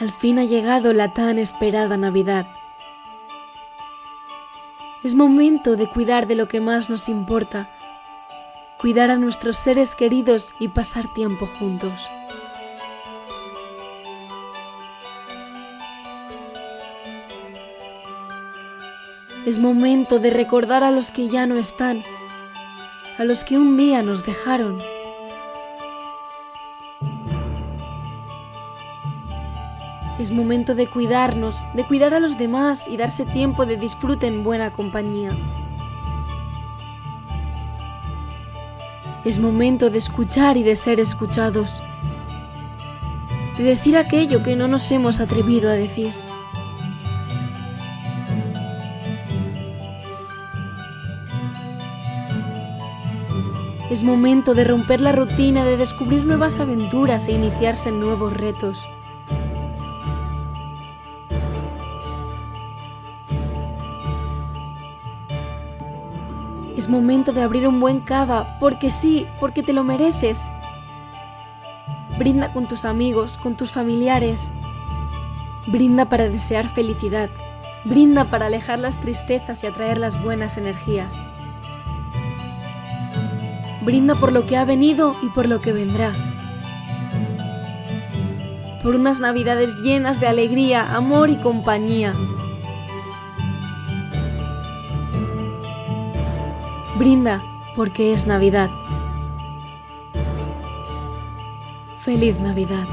Al fin ha llegado la tan esperada Navidad. Es momento de cuidar de lo que más nos importa, cuidar a nuestros seres queridos y pasar tiempo juntos. Es momento de recordar a los que ya no están, a los que un día nos dejaron. Es momento de cuidarnos, de cuidar a los demás y darse tiempo de disfrute en buena compañía. Es momento de escuchar y de ser escuchados. De decir aquello que no nos hemos atrevido a decir. Es momento de romper la rutina, de descubrir nuevas aventuras e iniciarse en nuevos retos. Es momento de abrir un buen cava, porque sí, porque te lo mereces. Brinda con tus amigos, con tus familiares. Brinda para desear felicidad. Brinda para alejar las tristezas y atraer las buenas energías. Brinda por lo que ha venido y por lo que vendrá. Por unas navidades llenas de alegría, amor y compañía. Brinda porque es Navidad. Feliz Navidad.